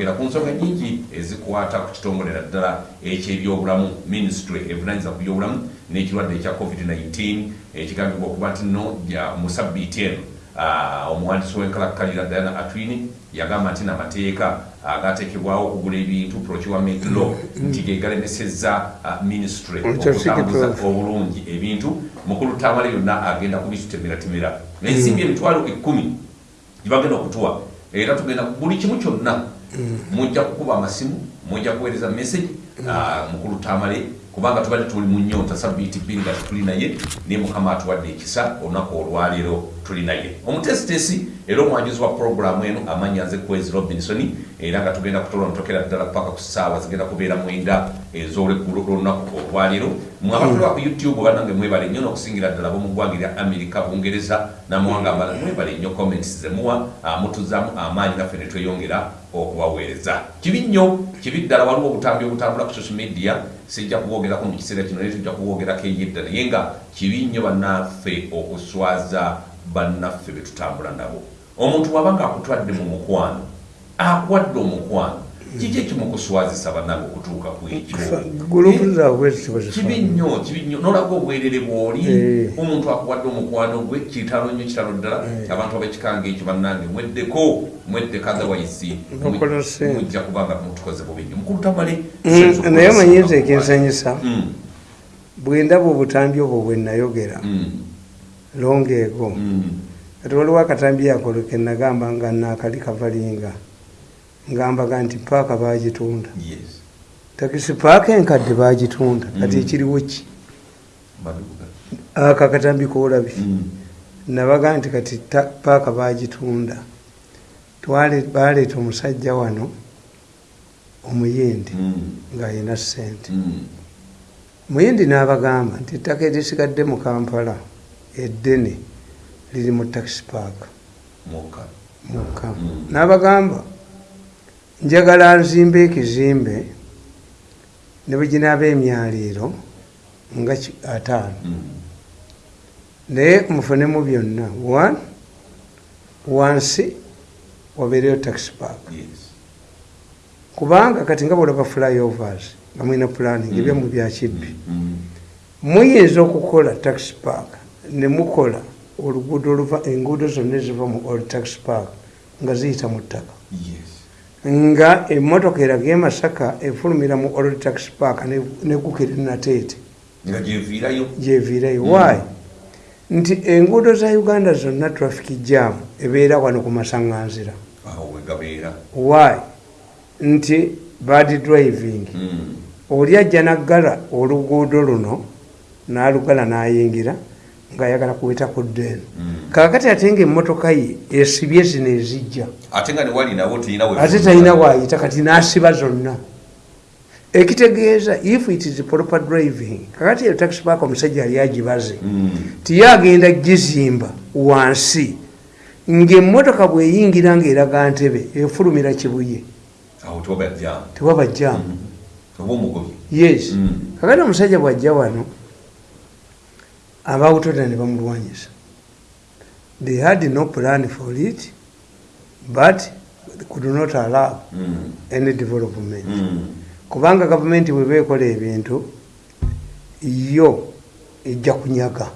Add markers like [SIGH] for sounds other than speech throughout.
era ku nsonga nyingi ezikwata ku kitongole naddala ekyebyobulamu ministry evunanyiza ku byobulamu n'ekirwadde ekya covid-19 ekigambibwa okuba nti no mu sabbiiti eno omuwandiisi w'enkalakkalira diana atwini yagamba nti namateeka agateekebwawo okugula ebintu procurement law nti gegalemesezza ministry okutambuza obulungi ebintu. Mukulu tamale yonna agenda kubitutemeratemera ensimbi emitwalo ekkumi gibagenda okutuwa era tugenda buli kimu kyonna mujja kukuba amasimu mujja kuweereza message ah, mukulu tamale kubanga tubadde tuli mu nyota sabiiti bbiri nga tituli naye naye mukama atuwadde ekisa olunaku olwaleero tuli naye. Omutesitesi era omwanjuzi wa puroguramu eno amanya nze kwezi robinson era nga tugenda kutola ntokera ddala paka ku ssaawa zigenda kubeera mwenda ez'olweggulo lwolunaku olwaleero mwabatulwa ku youtube banange mwebale nnyo n'okusingira ddala bomuggwanga erya amerika bungereza namawanga amala mwebale nnyo comments zemuwa ah, mutuzaamu amaanyi naffe ne tweyongera okubaweereza kibi nnyo kibi ddala waliwo obutambi obutambula ku social media sijja kubwogerako mu kiseera kino naye tujja kubwogerako eyedda naye nga kibi nnyo bannaffe okuswaza bannaffe be tutambula nabo. Omuntu waba ngaakutwadde mu mukwano akuwadde omukwano kiki ekimukuswazisa bannange okutuuka ku ekyokibi nnyo kibi nnyo. Nolaga obwerere bw'oli Eh. omuntu akuwadde omukwano gwe kitalo nnyo kitalo ddala. Abantu abekikanga ekyo bannange mweddeko otherwise. Bakola ssente. mujja kubanga mutukoze bubi nnyo. Mukulu tamale Mm, naye manyinza ekinsanyusa Mm, bwendaba obutambi obwo bwe nayogera mm, longa ego. Kati waliwo akatambi akolo ke nagamba nga naakali kavalinga ngambaga nti paaka bagitunda takisi paaka enkadde bagitunda kati Mm. ekiriwo ki? Maduka. ako akatambi koolabye Mm. nabaga nti kati paaka bagitunda baleeta omusajja wano omuyindi Mm. ng'ayina sente muyindi n'abagamba nti ettaka erisigadde mu kampala eddene liri mu taxi park. Moka. mukka n'abagamba njagala nzimbe ekizimbe ne bwe ginaaba emyaliiro nga ataano Mm. naye mufunemu byonna one wansi wabeereyo taxi park kubanga kati nga bwolaba flyovers nga mulina planning Mm. ebyamu byakibbi Mm. muyinza okukola taxi park ne mukola oluguudo oluva enguudo zonna eziva mu old taxi park nga ziyita mu ttaka Yes. Nga emmotoka eraga emasaka efulumira mu old taxi park ne- negukira nateete. Gyeviirayo. Wayi nti enguudo za uganda zonna traffic jam ebeera wano ku masaŋŋanzira. Wayi nti bad driving. Mm. oli ajja naggala oluguudo luno n'alugala n'ayingira ng'ayagala kuweta ku ddeeno kaakati ate nga emmotoka ye esibye zino ezijja ate nga talina waayita kati n'asiba zonna. Ekitegeeza if it is proper driving kakati eyo taxi park omusajja yali agibaze Mm. tiye agenda gizimba wansi ng'emmotoka bweyingira ng'eraga ntebe efulumira kibuye. Tewaba jamu omugobi yes. Mm. kakati omusajja bwajja wano abawutoda ne bamulwanyisa. They had no plan for it but could not allow Mm. any development. Mm. kubanga gavumenti bweba ekola ebintu yo ejja kunyaga.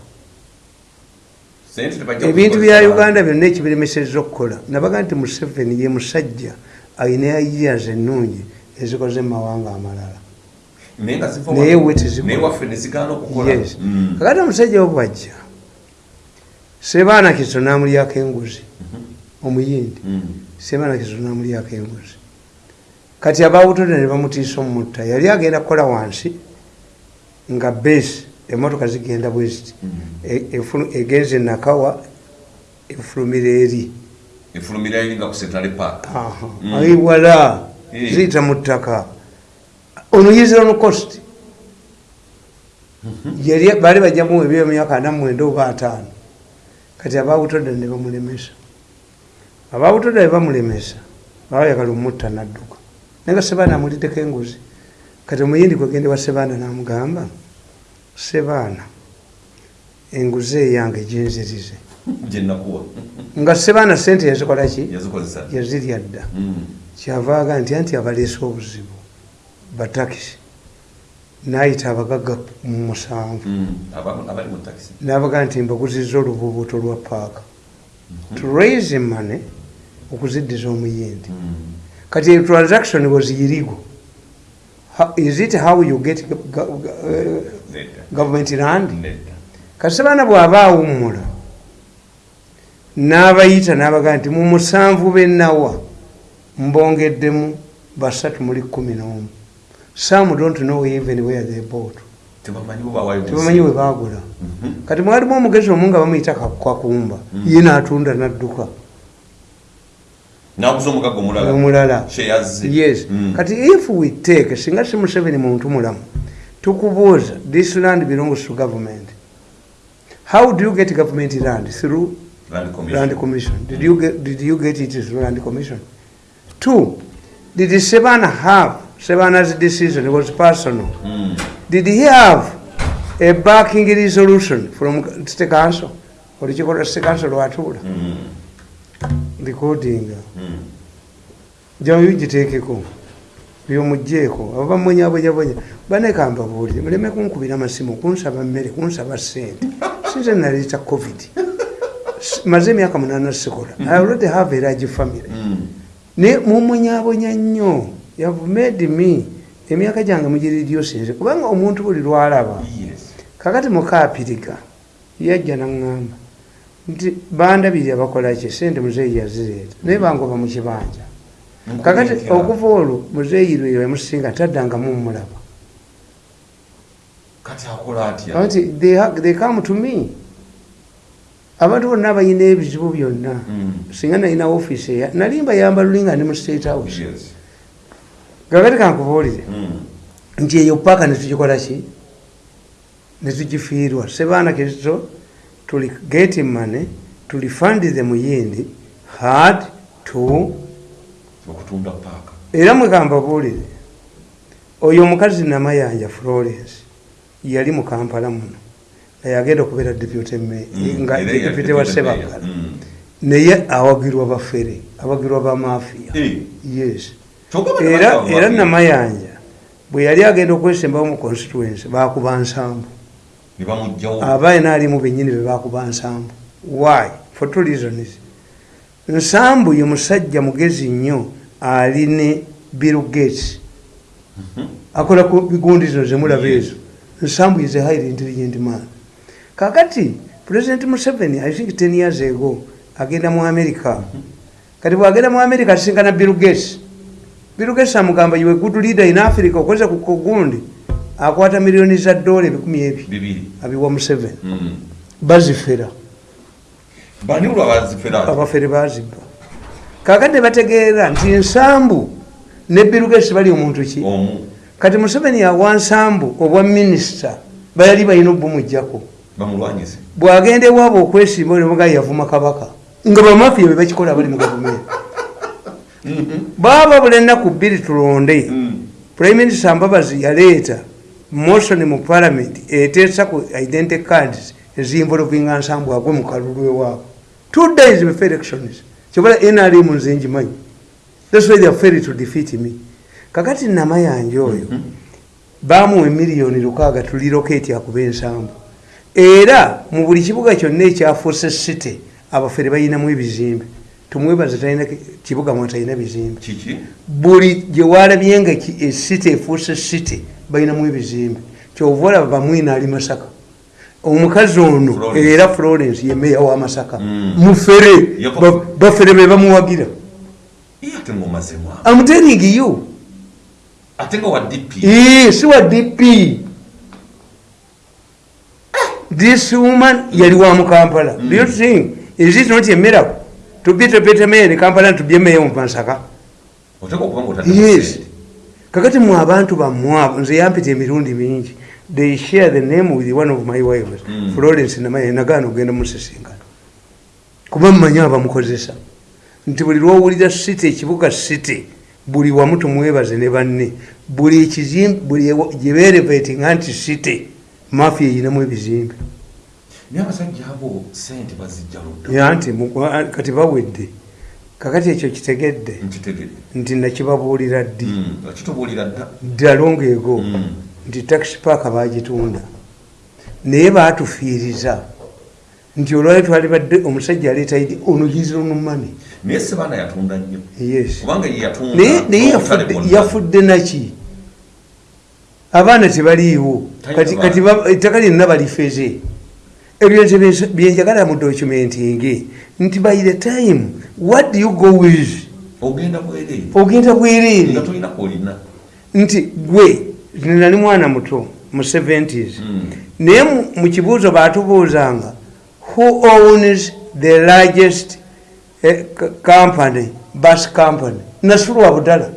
Ebintu bya uganda byonna ekibiremeseza okukola. Nabaga nti museveni ye musajja alina ideas ennungi ezikoze mu mawanga amalala naye nga ziva naye we tezikola. naye waffe nezigaana okukola Mm. kakati omusajja wo bwajja sebaana kizo namulyako enguzi omuyindi Mm. sebaana kizo namulyako enguzi kati abawutode ne bamutiisa omutta yali agenda kukola wansi nga besi emotoka zigenda bweziti Mm. E- egenze enakawa efulumira eri efulumira eri nga ku central park Aha. Mm. Eh. ziyita mu ttaka ono yizira no cost yali baali bajjamu ebyo emyaka ana mwenda oba ataano. Kati abawutoda ne bamulemesa. Abawutoda ne bamulemesa babayagala omutta nadduka. Naye nga sebaana amuliddeko enguzi. Kati omuyindi kwegende wa sebaana namugamba sebaana enguzi eyange ginzirize [LAUGHS] nga sebaana sente yazikolaki? Yazirya dda. Mm. kyavaaga nti anti abaleese obuzibu batakisi nayita abagagga mu musanvu. Mm. Nabaga nti mbaguzizza olububuuto lwa paaka to raise money okuziddiza omuyindi. Mm. kati transaction was illegal. Is it how you get government land? Kasebaana bw'aba awummula n'abayita n'abaga nti mu musanvu benawa mbongeddemu basatu muli kumi n'omu some don't know even where they bought. Tebamanyi bo bawayo tebamanyi we baagula. Mhm. kati mwalimu omugezi omu nga bamuyita kakumba ye n'atunda n'adduka. Omulala. Yes. Mm. kati if we take singa si museveni muntu mulamu tukubuuza this land belongs to government. How do you get government land? Through Land Commission. land commission. Did you get, did you get it through land commission? Two did sebana have sebana's decision was personal. Mm. did he have a backing resolution from state council olukiiko lwa state council lwatuula Mm. recording Mm. jayo giteekeko byomugjeeko abo bamwenyabonyabonya banekamba buulire muleme kunkubira amasimu kunsaba mmere kunsaba sente sinze naleeta covid. Maze emyaka munana sikola. I already have a large family. Mm. ne mumwenyabonya nnyo yavu made me emyaka gyange mugiriryo sinze kubanga omuntu buli lwalaba kakati mukaapiriga yajja naŋŋamba nti bandabiri abakolaki sente muzeeyi yazireeta. Naye bangoba mu kibanja kakati okuva olwo muzeeyi lwe yamusinga taddangamu mulaba. Nti they come to me. Abantu bonna abalina ebizibu byonna. Mm. singa nalina ofiisi eya nali mbayamba lulinga ndi mu state house Kakati kankubuulire Mm. nti eyo paaka netugikola ki netugifiirwa sebaana kristo tuli geti mane tuli fandize muyindi had to era mwekambabuulire oyo omukazi namayanja florence yali mu kampala muno yagenda okubeera deputy mayor, Mm. nga deputy wa sebagala mayor. Mm. naye awagirwa bafere awagirwa bamafiya yes era era ababi. namayanja bwe yali agenda okwesembawo mu constituency bakuba nsambu. Bamugjawo abaye naalimu benyini bebakuba nsambu. Why? For two reasons. Nsambu ye musajja mugezi nnyo ali ne bill gates. Akola ku bigundi zino zemulaba ezo. Nsambu is a highly intelligent man. Kakati president museveni i think 10 years ago agenda mu america. Kati bwagenda mu america asisinkana bill gates bill gates amugamba you a good leader in africa okozesa ku kugundi akwata miliyoni za dola ebikumi ebi abiwa museveni Mm. bazifera. Abafere bazibba. Kakati ne bategeera nti ensambu ne birugesi bali omuntu ki? Kati museveni yawa nsambu obwa minisita bayali balina obumugjako bwagenda ewaabwe okwesimba olimuga yavuma kabaka nga bamafiya be bakikola bali mu gavumenti baba buli ennaku bbiri tulonde. Mm. prime minister mbabazi yaleeta motion mu parliament eteesa ku identity cards ezinvolvinga nsambu agwe mu kalulu ewaabwe two days before elections kyobola nrm nze njimanyi thats why they failed to defeat me. Kakati namayanja oyo bamuwa emiliyoni lukaaga tuliroketi akuba ensambu era mu buli kibuga kyonna ekyafuuse city abafere bayinamu ebizimbe tumwebaze talina ki- kibuga mwe talina bizimbe. Buli gye walabye nga esite efuuse site balinamu ebizimbe kyova olaba bamwina ali masaka. Omukazi ono era florence ye meya wa masaka. Mm. mufere. Bafere be bamuwagira. Iyo ate ngaomazemu awo. amutering you. Ate nga wa dp Ee, si wa dp this woman yali wa mukampala. Do you think is it not a miracle mayor in kampala and to be a mayor mu masaka oteeka okuba nga otadde yes. kakati mwe abantu bamwabo nze yampita emirundi mingi. They share the name with one of my wives Mm. florence namaye nagaana ogenda musisinkana kuba mumanyi abamukozesa. Nti buli lwowulira city ekibuga city buli wamu tumwebaze ne banne. Buli ekizimbe buli ewa- gye berevatinga nti city mafia eyinamu ebizimbe naye abasajja abo sente bazijja ludda. Ya nti mu- kati bawedde kakati ekyo kitegedde? Nti nakibabuulira ddi? Mm, okitubuulira dda. Ddalongo ego. Mm. nti taxi paaka bagitunda naye baatufiiriza. Nti olwali twali badde omusajja aleeta idi onugiziro numani naye sebaana yatunda nnyo. Naye yafudde- naki abaana tebaliiwo. Kati ettaka lyonna balifeze ebyo nze byenjagala mu documenting nti by the time what do you go with? Ogenda bwereere nti gwe nali mwana muto mu 70s Mm. naye mu- kibuuzo baatubuuzanga who owns the largest eh, company bus company? Nasulu wa budala.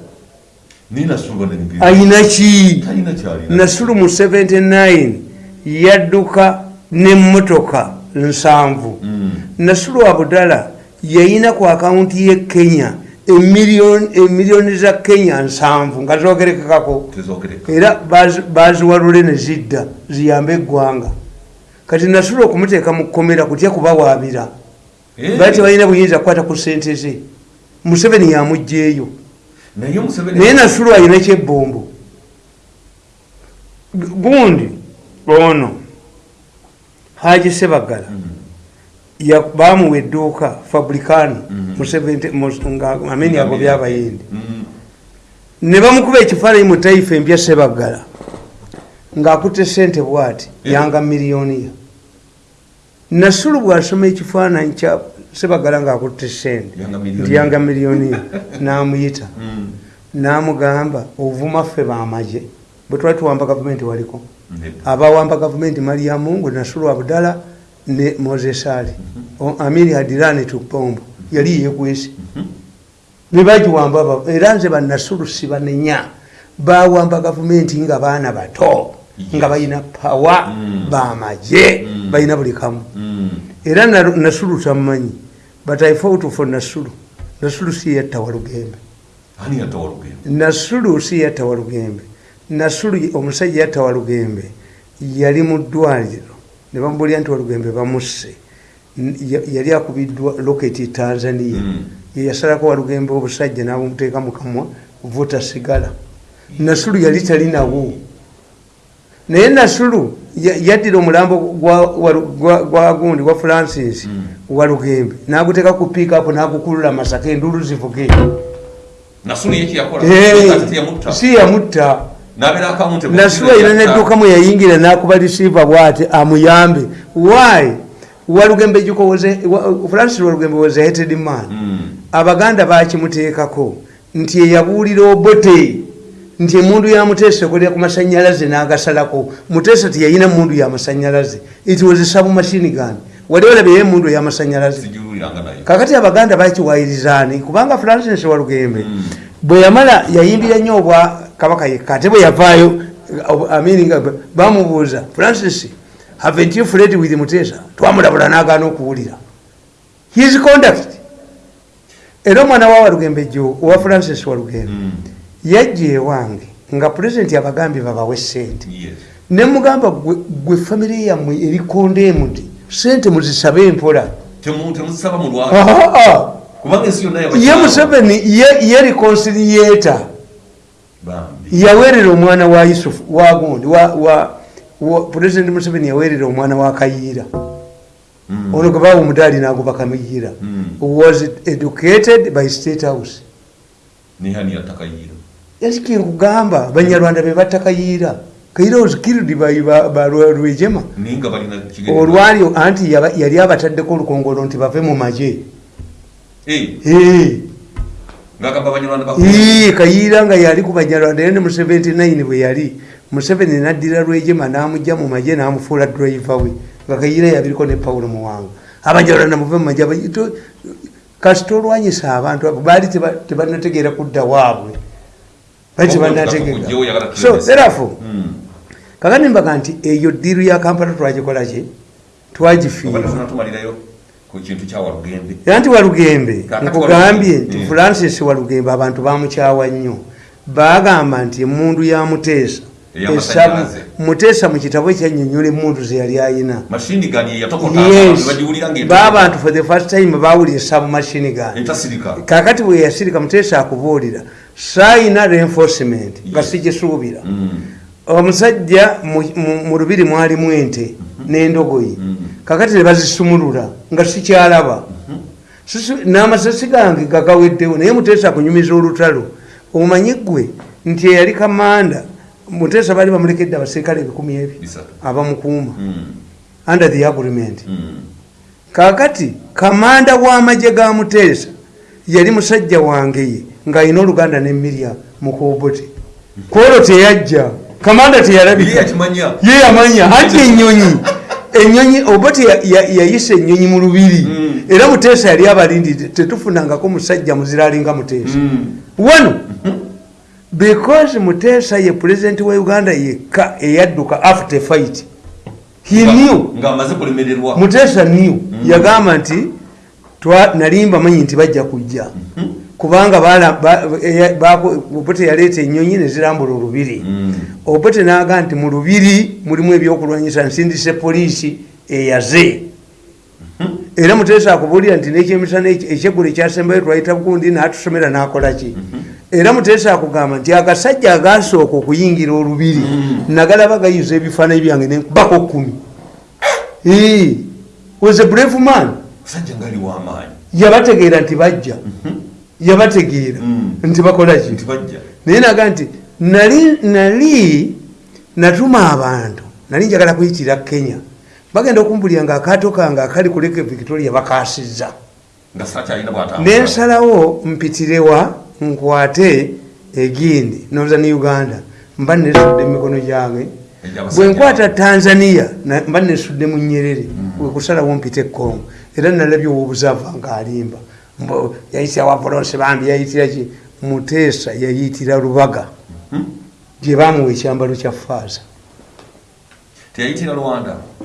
Ninasuba ayina ki? Nasulu mu 79 yadduka nemmotoka nsanvu. Mm. nasulu wa budala yayina ku akawunti ye kenya emiliyoni za kenya nsanvu nga zogerekekako era bazi- baziwalule ne zidda ziyambe eggwanga. Kati nasula okumuteeka mu kkomera kutya kubawaabira? Eh, bali tebalina buyinza kukwata ku sente ze. Museveni naye museveni naye nasulu alina kyebbombo. Gu- gundi ono haji sebagala Mm. ya- bamuwa edduuka fabricano 70 mu- nga ameni ago byabayindi. Mm. ne bamukuba ekifaananyi mu taifa empya sebagala ng'akutte sente bwati yanga miliyoniya nasulu bw'asoma ekifaananyi kya sebagala ng'akutte sente nti yanga miliyoniya [LAUGHS] n'amuyita. Mm. n'amugamba ovuma ffe bamaje bwe twali tuwamba gavumenti waliko. Abawamba gavumenti mariamungu nasulu abdala ne moses ali. O- amiri hadirani tupombo. Yali yekwesi. Nebagiwamba aba- era nze banasulu sibanenya. Bawamba gavumenti nga baana bato nga balina pawa Mm. bamaje Mm. balina buli kamu. Mm. era na- nasulu tamumanyi but i fought for nasulu nasulu si yatta walugembe nasulu si yatta walugembe nasulu ye- omusajja yatta walugembe yali mu ddwaliro. Ne bamubulira nti walugembe bamusse. Yali akubiddwa loketi tanzania. Mm. ye yasalako walugembe obusajja n'abumuteeka mu kamwa vuta sigala. Nasulu yali talinawo naye nasulu ya- yaddira omulambo gwa- walu- gwa francis Mm. walugembe n'aguteeka ku piikapu n'agukulula masaka endulu zivuge. Si yamutta ina nedduka mwe yayingira n'akuba lisiiva bwati amuyambe. Why? Walugembe wa- francis walugembe was a hated man. Mm. abaganda bakimuteekako nti eyabuulira obote nti emundu yamuteesa ekolera ku masanyalaze n'agasalako. Muteesa tiyayina mundu yamasanyalaze it was a submachine gun. Wali olabeyo emundu eyamasanyalaze kakati abaganda bakiwayirizaani kubanga francis walugembe Mm. bwe yamala yayimbira nnyo obwa kabaka yekka ate bwe yavaayo amini nga bamubuuza francis havent you fled with mutesa? Twamulabula n'agaana okuwulira. His conduct. Era omwana wa walugembe jo owa francis walugembe Mm. yajja ewange nga pulezidenti abagambye babawe sente nemugamba gwe famire yammwe erikondemudi sente muzisabe empola. Ah, ah. yonna ye museveni ye- reconciliator. Yaweerera omwana wa yusufu wagundi wa, wa, wa president museveni yaweerera omwana wa kayiira Mm. ono gwe bawa omudaali nagoba kayiira Mm. was educated by state house? Nkugamba. Banyarwanda be batta kayiira kayiira was killed by ba- ba Lwe- lwejema naye nga balina kigere- olwali anti yali abataddeko olukongolo nti bave mu maje kayiira nga yali ku banyarwanda era ne mu 79 bwe yali. Museveni naddira lwejema n'amugja mu maje n'amufuula driva we nga kayiira yabiriko ne pawulo muwanga. Abanyarwanda muve mu to- kasita olwanyisa abantu abo baali teba- tebanategeera kudda waabwe. Baali tebanategeera so therefore Mm. kakati mbaga nti eyo diiru ya kampala twagikola ki ku kintu kya walugembe. Era nti walugembe nkugambye nti mm. francis walugembe abantu bamukyawa nnyo. Bagamba nti emundu ya muteesa esabu muteesa mu kitabo kyanyonyola emuntu ze yali ayina. Baabantu for the first time bawulira esabu mashini gani kakati bwe yasirika muteesa akubuulira. Saayina reinforcement nga sigisuubira omusajja mu- lubiri mwalimu ente n'endogoyi. Kakati ne bazisumulula nga sikyalaba. Sisu- n'amasasi gange gagaweddewo naye muteesa akunyumiza olutalo. Omanyi ggwe nti eyali kamanda muteesa baali bamulekedde abaserikale ebikumi ebyo abamukuuma Mm, under the agreement. Kakati kamanda w'amagye ga muteesa yali musajja wange ye ng'alina oluganda ne mirya mukobote kwolwo teyajja kamanda teyalabika. Ye yamanya anti enyonyi [LAUGHS] enyonyi obote ya- ya- yayisa enyonyi mu lubiri. Mm. era muteesa yali abalindidde tetufunangako musajja muzira alinga muteesa. Mm. wano because muteesa ye pulezidenti wa uganda yekka eyadduka after fight he knew muteesa new yagamba nti twa- nali mbamanyi nti bajja kujja kubanga obote yaleeta enyonyi nezirambula olubiri. Mm. obote naga nti mu lubiri mulimu ebyokulwanyisa nsindise poliisi eyaze. Era muteesa akubuulira nti nekyemisana ekyeggulo ekyasembayo twayita bugundi natusomera nakolaki era muteesa akugamba nti agasajja agasooka okuyingira olubiri nagalaba gayiza ebifaananyi byange nenkubako kumi was a brave man. Yabategeera nti bajja yabategeera Mm. nti bakolaki nti bajja. Naye naga nti nali nali natuma abantu nali njagala kuyitira kenya. Bagenda okumpulira nga akaato kange akali ku leke victoria bakasizza nga nensalawo mpitirewa nkwate egindi northern uganda. Mba nesudde emikono gyange Egy'abasajja. bwe nkwata tanzania mba nesudde mu nyerere. Wekusalawo mpite ekongo era nalabye owobuzaava ngaalimba Mbo- yayitira wapolonse bambi yayitira ki? Muteesa yayitira lubaga. Gye bamuwa ekyambalo kya faaza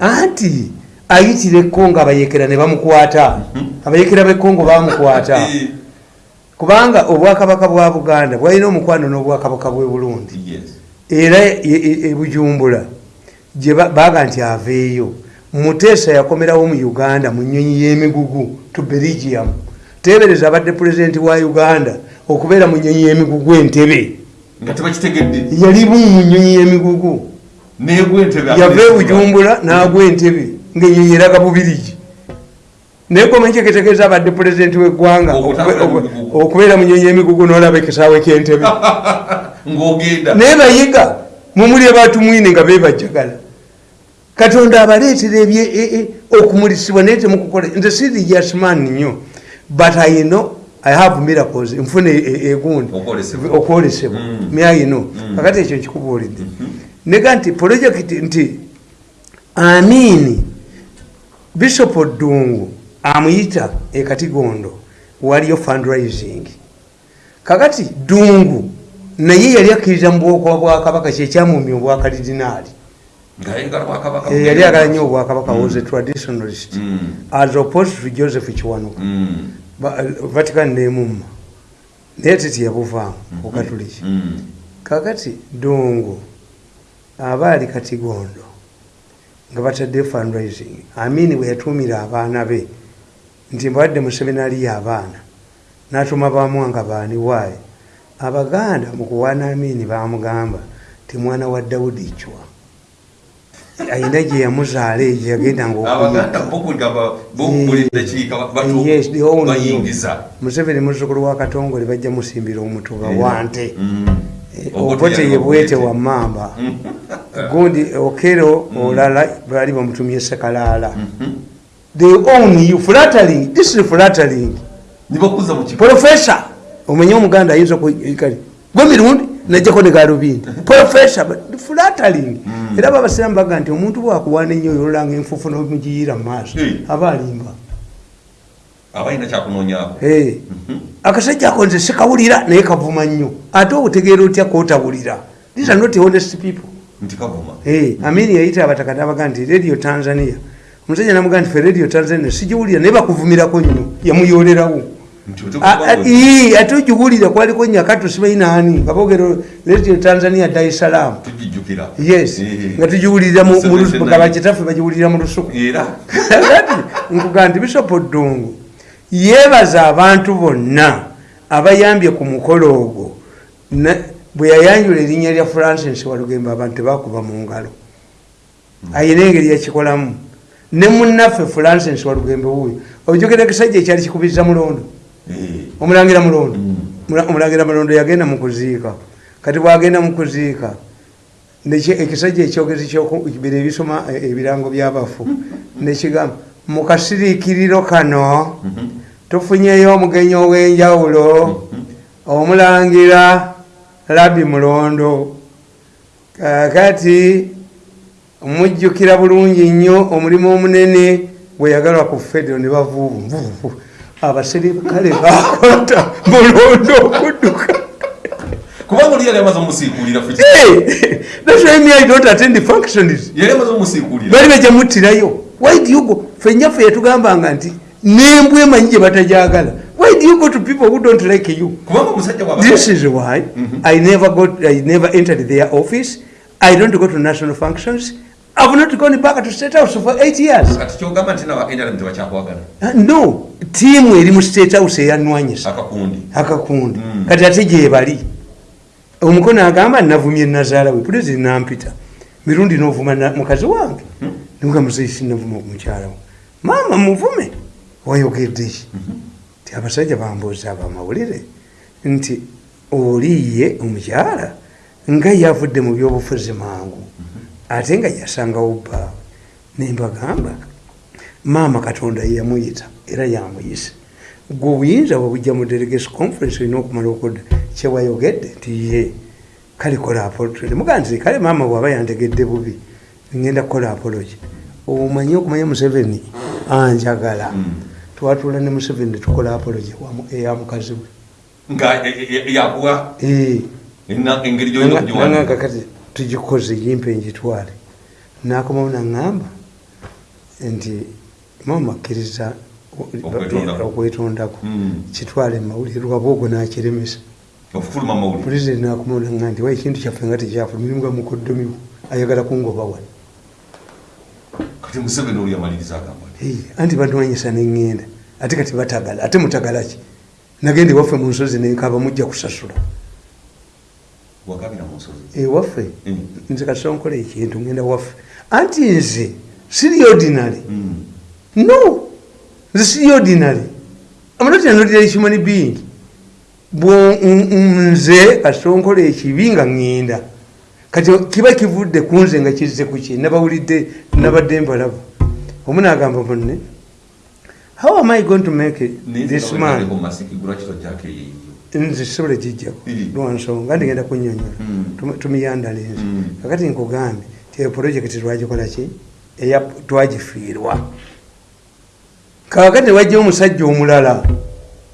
anti ayitira ekongo abayekera ne bamukwata. Abayekera b'ekongo bamukwata. [LAUGHS] Kubanga obwakabaka bwa buganda bwalina omukwano n'obwakabaka bwe burundi. Era e- e- e gye ba- baga nti aveeyo. Muteesa yakomerawo mu uganda mu nyonyi y'emigugu to belgium tebereza abadde pulezidenti wa uganda okubeera mu nyonyi y'emigugu entebe. Yali bumu mu nyonyi y'emigugu. Yava e bujumbula n'agwa entebe ng'enyonyi eraga bubirigi. Naye komanyi kyekitegeeza abadde pulezidenti w'eggwanga okubeera mu nyonyi y'emigugu n'olaba ekisaawe ky'entebe [LAUGHS] naye bayiga mumuli abatumwine nga bebajjagala katonda abaleetera e- e- okumulisibwa naye temukukola. Nze si religious man nnyo but i know i have miracles. Nfuna e- e- egundi Okwolesebwa. okwolesebwa. Mm. myayino kakati ekyo nkikubuulidde. Nega nti projekiti nti amiini bishop ddungu amuyita ekatigondo waliyo fundraising. Kakati ddungu naye yali akkiriza mu bwoko bwakabaka kyekyamumya bwakabaka Eh, yali agala nnyo obwakabaka was a traditionalist. Mm. as opposed to joseph kiwanuka. Mm. Ba- vatican nemumma naye titi yabuvaamu okatuliki Mm. kakati dungu aba ali katigondo nga batadde fundraising. Amini bwe yatuumira abaana be nti mbadde mu seminari y'abaana n'atuma bamwanga baani waaye abaganda mu kuwaana amini bamugamba ti mwana wa dawudi cwa ayina gye yamuzaala egyo yagendanga all knew. bayingiza. Museveni muzzukulu wa katongole bajja musimbira omutuba Era. wante. Mm. Eh, Obote ye bwete wa mamba gundi [LAUGHS] okero olala baali bamutumye sekalaala they own you flattering this is flattering. Professor omenye omuganda ayinza kali gwe mirundi najjako ne galubindi [LAUGHS] professor but flattering era babasiramu baga nti omuntu bwakuwaana ennyo oyo ololanga enfufu nomugiyira mu maaso Eh. aba alimba abalina kyakunoonyaako Eh. akasajja ako nze sikawulira naye kavuma nnyo. Ate otegeera otya kotawulira these are not honest people. Eh, amini yayita abataka nabaga nti radio tanzania. Omusajja namuga nti fe radio tanzania sigiwulira naye bakuvumirako nnyo yamuyolerawo Nti otuuka A- a- kuba ii, ate ogiwulira kwaliko nyakatu sibainaani kabogero radio tanzania dar es salaam. Yes. Nga seven, nga bakitaffe bagiwulira mu lusuku. Era. [LAUGHS] Nkuga nti bisopo ddungu yeebaza abantu bonna abayambye ku mukolo ogwo. Bwe yayanjula erinnya lya francis walugembe abantu tebakuba mu ngalo. Ayina engeri yakikolamu. Ne munnaffe francis walugembe wuyo ojogera ekisajja ekyali kikubiriza mulondo omulangira mulondo. Mm. Mula- omulangira mulondo yagenda mu kuziika. Kati bwagenda mu kuziika neki- ekisajja ekyogezi kyokubira ebisoma eh, ebirango byabafu nekigamba mu kasiriikiriro kano mhm, tufunyeyo omugenyi ow'enjawulo omulangira labi mulondo. Kakati mujjukira bulungi nnyo omulimu omunene bwe yagalwa ku federo ne bavuuvu nvuuvu abaserikale bakota mulondo okudduka kubanga oli yali amaze Hey, that's why me I don't attend the functions yali amaze omusiikuulira bali bejamuttirayo why do you go? Ffe nyaffe yatugambanga nti nembwa emanyi gye batajagala why do you go to people who don't like you? This is why I never got, I never entered their office. I don't go to national functions. I've not gone back to State House for eight years. kati kyogamba nti nawa NRM tebakyakwagala Uh, no, tiimu eri mu State House eyanwanyisa. Akakundi. Akakundi. Mm. kati ate gyebali omukono agamba navumye nazaala we pulezidenti nampita mirundi novuma mukazi wange. Niga muzeisi navuma ku mukyala we. Maama muvume. Wayogeddeki ti abasajja bambuuza abamawulire nti oliye omukyala nga yavudde mu byobufuzi mangu ate nga yasangawo bbaawe nembagamba maama katonda yeyamuyita era yamuyisa gwe obuyinza bwebujja mu delegation conference olina okumala okudda kyewayogedde nti ye kale kola apology. Mugaa nti kale maama bwaba yantegedde bubi ngenda kukola apology. Omanyi okumanya museveni? Anjagala. Twatula ne museveni netukola apology wamu- eya mukazi we. Nga e- e- e- yakuwa engeri gyolina nanga okugiwandika kakati tugikoze yimpe njitwale. Nakomawo naŋŋamba nti mama akkiriza Okwetondako. okwetondako. Mm. kitwale mumawulire lwaba ogwo nakiremesa. Pulezidenti nakomawo naŋŋamba nti wa ekintu kyaffe nga tekyafulumiringa mukoddomiwo ayagala kungoba wano kati museveni oli yamaliriza agamba nti anti banwanyisa neŋŋenda ate kati batagala ate mutagala ki? Nagenda ewaffe mu nsozi nenkaba mujja kusasula wakabira mu nsozi. Ewaffe Mm. nze kasonkola ekintu ngenda waffe. Anti nze siri ordinary. Mm. no nze siri ordinary. I'm not an ordinary human being n- n- nze kasonkola ekibi nga ŋŋenda. Kati kiba kivudde ku nze nga kizze ku ki? Nabawulidde nabadde mbalabu omu nagamba munne how am i going to make this man masikigula kitojjako eyeyo nze sobola gijjako Mm. lwansonga ndigenda kunyonyola Mm. Tum- tumiyandala ensi. Mm. kakati nkugambye ti eyo projekiti twagikola ki? Eya twagifiirwa. Kakati wajja omusajja omulala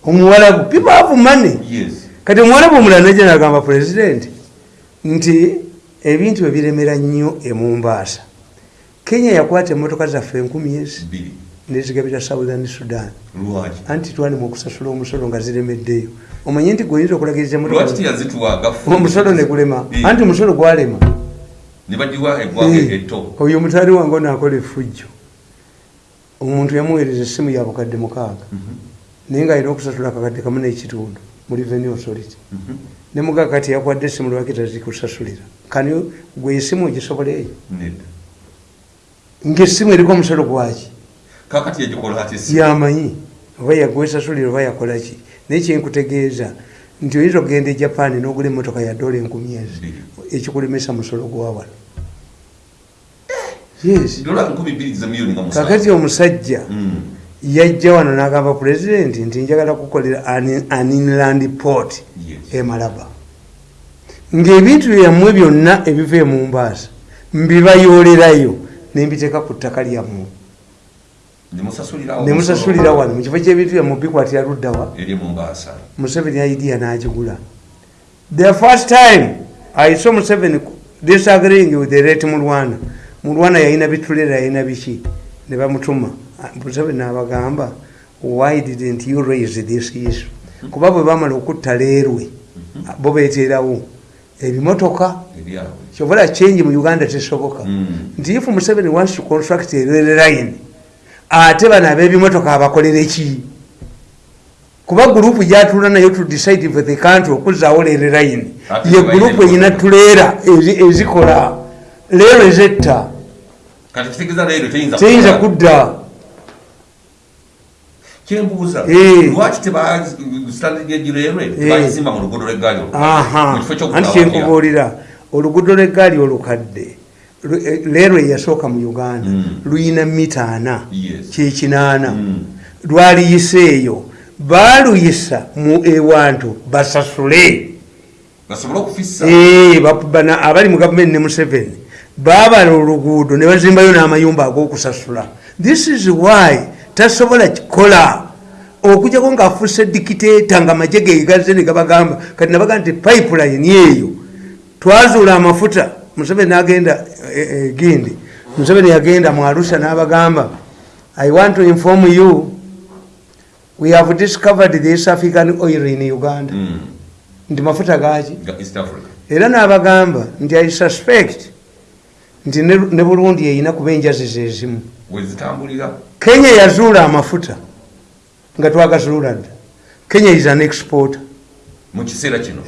omuwalabu money. Yes. Kati omuwalabu omulala najja nagamba pulezidenti nti ebintu ebiremera nnyo emumbaasa kenya yakwata emotoka zaffe enkumi ezi nezigabira southern sudan. Anti twalema okusasula omusolo nga ziremeddeyo. Omanye nti goyinza okulagiriza omusolo negulema anti omusolo gwalema. Oyo mutali wange onaakola efujjo omuntu yamuweereza essimu ya bukadde mukaaga. Naye nga alina okusasula akakadde kamu n'ekitundu mu revenue authority. Mhm. ne mugaga kati yakwadde essimu lwaki tazikusasulira kani gwe essimu ogisoboleeyo nedda. Ngaessimu eriko omusolo gwaki kakati yagikola ati si? Yamanyi oba yagwesasulira oba yakolaki naye kyenkutegeeza nti oyinza okugenda e japan n'ogula emmotoka ya dola enkumi ezi ekikulemesa musolo gwa wano. Yes. dola nkumi bbiri ze miliyoni nga musanvu kakati omusajja Mm. yajja wano n'agamba pulezidenti nti njagala kukolera an an inland port Yes. e malaba. Ng'ebintu byammwe byonna ebiva e mumbaasa mbibayoolerayo nembiteeka ku ttaka lyammwe nemusasulira wano. Mukifo kyebintu byammwe bikwatira luddawa museveni idea n'agigula the first time i saw museveni disagreeing with the rate mulwana. Mulwana yalina bitulera yalina biki? Ne bamutuma. Museveni n'abagamba why didn't you raise this issue? Kuba bwe bamala okutta leerwe bo beeterawo ebimotoka. Kyobola change mu uganda tesoboka. Mm. nti if museveni wants to construct a line ate bano ab'ebimotoka abakolere ki kuba gurupu gyatula nayo to decide for the country okuzaawo rail line. Ate ye gurupu eyina tuleera ezi- ezikola. Leero ezetta. Leero teyinza kudda. Kyembuuza Eh. lwaki teba standing egireerwe tebagisimba mu luguudo lw'eggaali aha. Mu kifo anti kyokutawagira kyenkubuulira oluguudo lw'eggaali olukadde. lu- eh, leero eyasooka mu uganda. Mm. luyina mita ana kyekinaana Mm. lwaliyiseeyo baaluyisa mu ewantu basasule. Abali mu gavumenti ne museveni baabala oluguudo ne bazimbayo n'amayumba ag'okusasula. This is why tasobola kikola. Okujjako ng'afuuse dikiteeta nga maje ge gazze ne gabagamba kati nabaga nti pipeline eyo twazuula amafuta museveni n'agenda eh, eh, gindi. Museveni yagenda mu arusha n'abagamba i want to inform you we have discovered east african oil in uganda. Mm. nti mafuta gaki era n'abagamba nti i suspect nti ne burundi eyina kuba enjazizo ezimu kenya yazuula amafuta nga twagazuula dda. Kenya is an exporter. Mu kiseera kino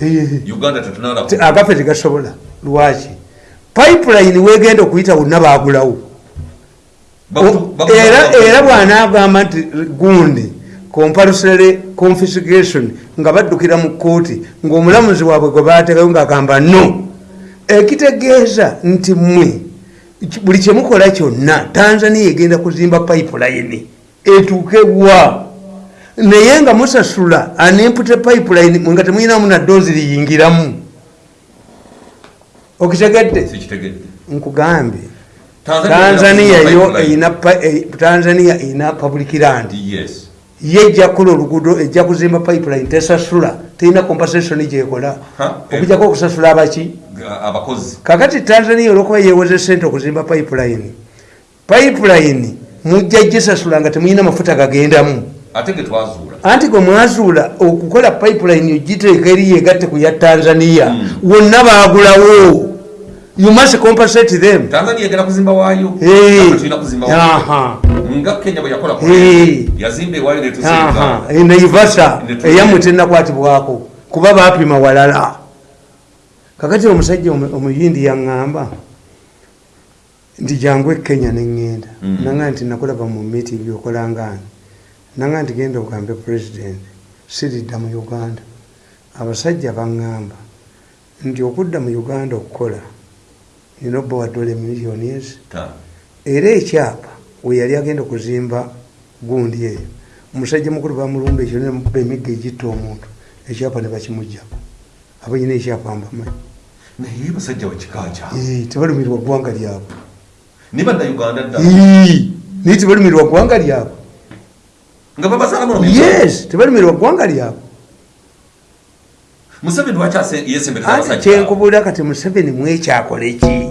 agafe tegasobola. Lwaki pipeline wegenda okuyita wonna bagulawo era era bw'anaagamba nti gundi compulsory confiscation nga baddukira mu kooti ng'omulamuzi waabwe gwe bateekayo ng'agamba no. Ekitegeeza nti mmwe buli kyemukola kyonna tanzania egenda kuzimba pipeline etuuke wa? Naye nga musasula animpute pipeline nga temuyinamu naddoozi liyingiramu okitegedde? Nkugambye. Tanzania pa- eh, public land. Ye ejja kukola oluguudo ejja kuzimba pipeline tesasula. Terina compensation gyekola. Okujjako okusasula abaki? Kakati tanzania olwokuba yewoze sente okuzimba pipeline. Pipeline mujja gisasula nga temuyina mafuta gagendamu. Anti gwe mwazuula okukola pipeline ogiteeka eri yegatte ku ya tanzania. Mm. wonna bagulawo you must compensate them. Tanzania egenda kuzimba waayo. Tulina kuzimba nga kenya bwe yakola yazimba ewaayo Aha, netusinga e naivasa eyammwe tenakwatibwako kuba bapima walala. Kakati omusajja omu- omuyindi yaŋŋamba nti jangu ekenya neŋŋenda Mm. naga nti nakulaba mu miti byokolangani naga nti genda ogambe president siridda mu uganda. Abasajja baŋŋamba nti okudda mu uganda okukola miliyoni ezi Ta. era ekyapa we yali agenda okuzimba gundi eyo. Omusajja mukulu bamulumba ekyo nemuba emigga egitta omuntu. Ekyapa ne bakimugjako abo nyina ekyapa mbamanyi naye basajja bakikaca Eh, tebalumirwa ggwanga lyabwe. Ne bannayuganda dda naye tebalumirwa ggwanga lyabwe. Nga babasaalamu yes tebalumirwa ggwanga lyabwe museveni lwaki yesembereza kyenkubuulira kati museveni mwekyakole ki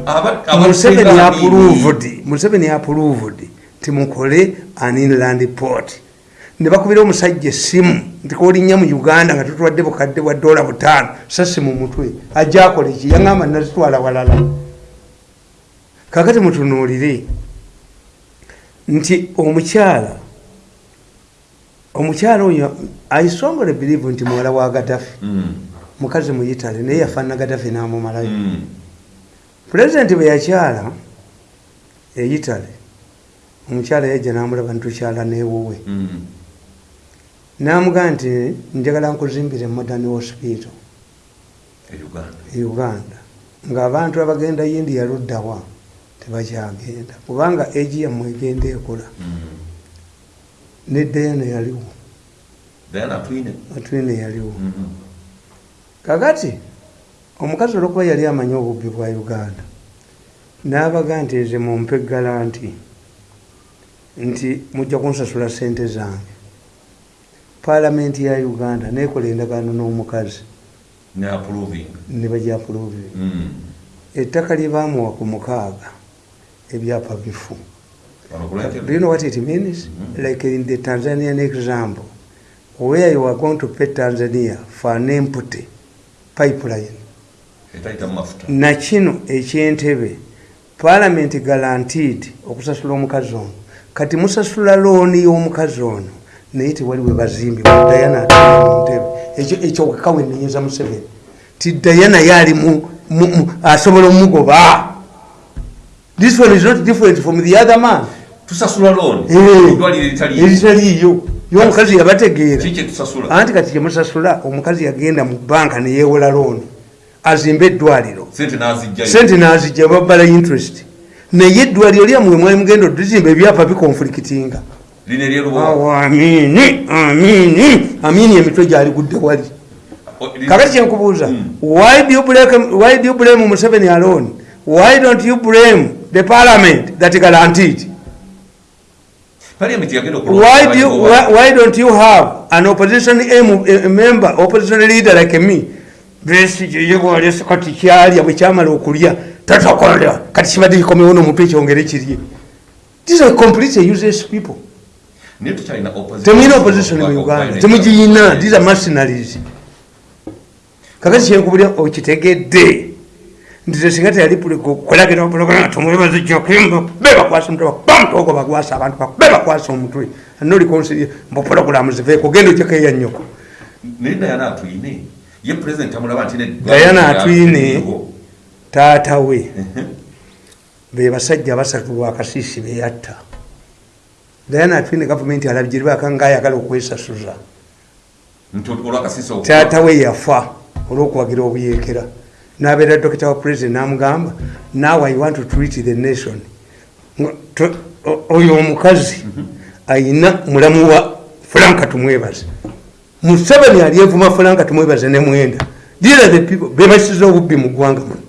museveni approved museveni approved timukole an inland port. Ne bakubira omusajja essimu nti kolinnya mu uganda nga tutwadde bukadde bwa dola butaano sasi mu mutwe ajja akole ki yaŋamba nazitwala walala. Kakati mutunuulire nti omukyala omukyala oyo aisongole believe nti muwala wa gadafi Mm, mukazi mu italy naye yafaana gadafi n'amumalayo mm. pulezidenti bwe yakyala e italy omukyala yajja n'amulaba nitukyala neewuwe Mm. n'amugaa nti njagala nkuzimbire modern hospital e uganda e uganda ng'abantu abagenda india luddawa tebakyagenda kubanga egi yammwe egenda ekola Mm. ne dayana yaliwo atwine yaliwo. Kakati omukazi olwokuba yali amanyi obubbi bwa uganda n'abaga nti nze mumpe galanti nti mujja kunsasula sente zange. Paalamenti ya uganda nekola endagaano n'omukazi. Ne approving. Ne bajapuluvi Mm. ettaka lye baamuwa ku mukaaga ebyapa bifu. Do you know what it means? Like in the Tanzanian example, where you are going to pay Tanzania for an empty pipeline. etayita mu mafuta na kino ekyentebe palamenti guaranteed okusasula omukazi ono. Kati musasula looni y'omukazi ono naye tewali we bazimbi dayana atali mu ntebe ekyo ekyo kakawenenyeza museveni. Ti dayana yaali mu- mu- mu- asobola omugoba. This one is not different from the other man. Tusasula looni Eh, eritaliiyo y'omukazi yabategeera. Anti kati kyemusasula omukazi yagenda mu banka neyewola looni azimba eddwaliro. Sente nazijja babbala interest. Naye eddwaliro lyamwe mwali mugenda oduzimba ebyapa bikonfulikitinga amini amini amini emitwe gyali gudde wali. Kakati kyenkubuuza why do you blame- why do you blame museveni alone? Why don't you blame the parliament that guaranteed why, do you, why, why don't you have an opposition M, a member opposition leader like me? Besijeyegwalesa kati kyalya bwe kyamala okulya tatakola kati kibadde kikomewo nomutwe ekyongere kirye these are completely useless people. Temuyina opposition mu uganda. Temugiyina these are mercenaries. Kakati kyenkubulya okitegedde nti tesinga teyali kolagira pulogulama tumwebaze kyokimba be bakwasa omutwe bamutogo bagwasa abantu be bakwasa omutwe. Anolikonsiri mbu pulogulamu ziveeko genda ojekeya nnyoko. Naye dayana atwine ye president amulaba nti Diana atwine taata we. Be basajja basatu lwakasiisi beyatta dayana atwine gavumenti alabigiribaka ngaayagala okwesasuza. Taata we yafa olwokuwagira obuyeekera nabeera dokita wa president namugamba now i want to treat the nation. Oyo omukazi ayina mulamu wa franka tumwebaze. Museveni alyevuma franka tumwebaze ne mwenda. These the people bebasiza obubbi mu ggwanga muno.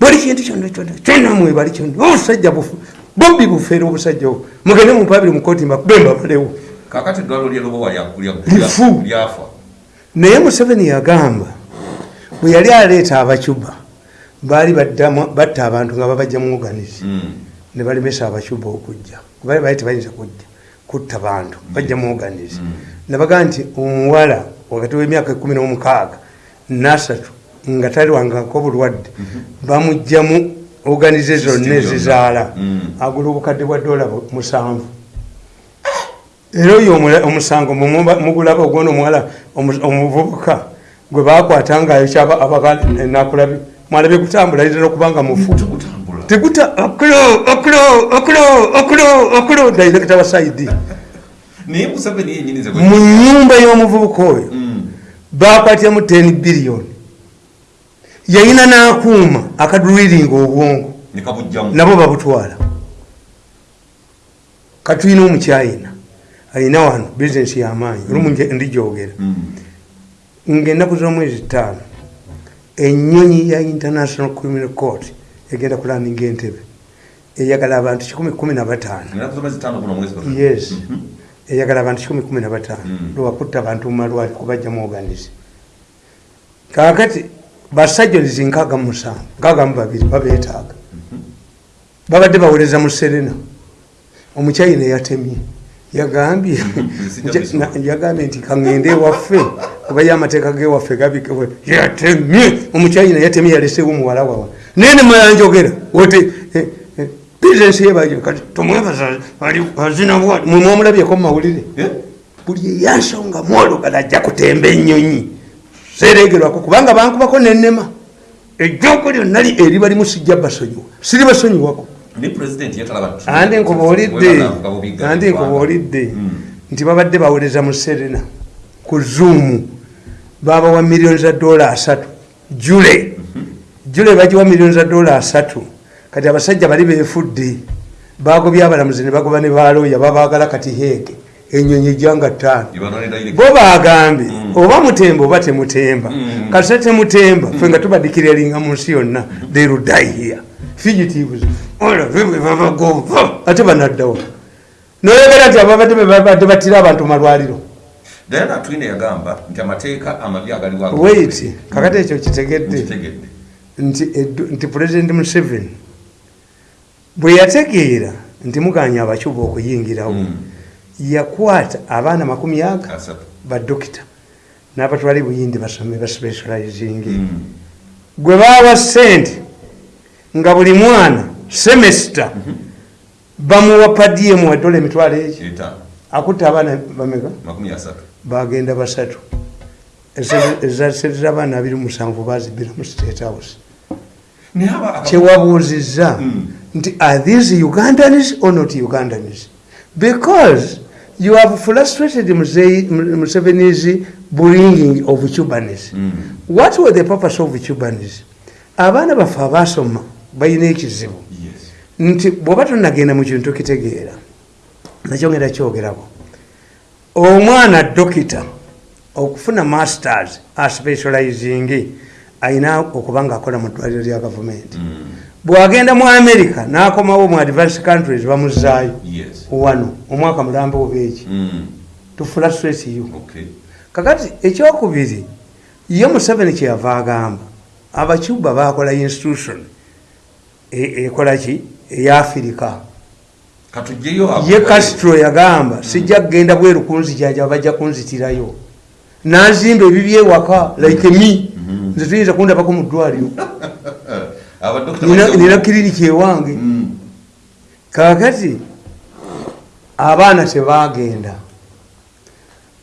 Buli kintu kyonna kyonna kyonna mwebali kyonna. Obusajja bufu bubbi bufeera obusajja obwo. Mugende mupabiri mukoti mbakube mbabalewo. Kakati eddwaliro lyerubowa Lifu. naye museveni yagamba bwe yali aleeta abacuba baali batta abantu nga babajja mu oganizi Mm. ne balemesa abacuba okujja. Kubali baali tebayinza kujja kutta bantu bajja mu oganizi nabagaa nti omuwala wakati w'emyaka ekumi n'omukaaga nasatu nga talwangako bulwadde bamugjamu oganize zonna ezizaala. Mm. agula obukadde bwa dola musanvu. Era oyo omusango mugulaba ogwona omuwala omu- omuvubuka gwe bakwata ngaayokya nakulabi mwalabye kutambula ayinza okubanga mufu. Teguta okulo okulo okulo okulo okulo dairekita wa saidi. Mu nyumba y'omuvubuka oyo Mm. bakwatiramu 10 biliyoni yayina n'akuuma akaduriringa obwongo. Nabo babutwala. Katulina omukyayina ayina wano bizinesi y'amaanyi olumu ndigyogera Mm. Ngaennaku z'omwezi ttaano. Ennyonyi ya international criminal court egenda kulaninga entebe eyagala abantu 115 Ennaku z'omwezi ttaano guno omwezi gwa- yes. Mhm. eyagala abantu 115 Mm. lwakutta abantu mumalwali kubajja mu oganize kakati basajjolizi nkaaga mu musanvu nkaaga mu babiri babeetaaga. Babadde bawereza mu serena. Omukyayina yatemye yagambye. [LAUGHS] Yagambye nti kaŋŋende ewaffe kuba yo amateeka g'ewaffe gabikewe yatemye. Omukyayina yatemye yaleseewo muwala wawa. Naye nemala njogera oti bizinesi yebayo kati tomwebaza ali azina bwati mwemwamulabyeko mu mawulire? Eh? buli eyansonga mwolugala ajja kutemba ennyonyi. Seregerwako kubanga bankubako nenema ejjoko lyonna li- eriba limu sijja basonyiwa. Siri ne president yetalaba andi nkubuulidde Webanga bubigga andi mu Uganda. nkubuulidde Mm. nti babadde bawereza mu serena ku zuumu babawa miliyoni za dola asatu. Jule. Jule bagiwa miliyoni za dola asatu. Kati abasajja bali beefudde bagobya abalamuzi ne bagoba ne balooya babaagala kati heege enyonyi ejjanga ttaano. Ibanone direct. bo bagambye oba mutemba oba temutemba. Mm. kase temutemba fe nga tubadikiralinga mu nsi yonna. Therudaiya fugitives. Olave bwe babagova ate banaddawo noyogera nti ababadde be babadde battira abantu malwaliro. Diana Atwine yagamba nti amateeka amabi agaliwo wait kakati ekyo kitegedde. Nti pulezidenti museveni bwe yategeera nti muganya abacuba okuyingirawo Mm. yakwata abaana makumi aga badokita n'abatwali buyindi basome baspecializing Mm. gwe bawa sente nga buli mwana semesita bamuwa padiemu wa dola emitwalo egi. Etaano akutte abaana bameka? Bagenda basatu. Ezasente abaana abiri musanvu bazibira mu state house. Kyewabuuzizza Mm. nti are these ugandans or not ugandans? Because you have frustrated museveni's bringing of cubanis Mm. what were the purpose of cubanis abaana baffe abasoma balina ekizibu. Nti bwoba tonagenda mu kintu kitegeera nakyongera kyogerako. Omwana dokita okufuna masters aspecializing ayina okuba nga akola mu ddwaliro lya gavumenti. Mm. bwagenda mu america nakomawo mu advanced countries bamuzaayo wano omwaka mulambe obeeki Mm. to frustrate you. Okay. kakati ekyokubiri ye museveni kyeyava agamba abacuba bakola institution e- ekola ki? Eyafirika. Katugyeyo abo- ye castro yagamba sijja kugenda bweru kunzijanja bajja kunzitirayo. Nazimba ebibi ewaka like me. Mhm. nze tuyinza kundabako [LAUGHS] mu ddwaliro Nina- kiriniki ewange. Mm. kakati abaana tebagenda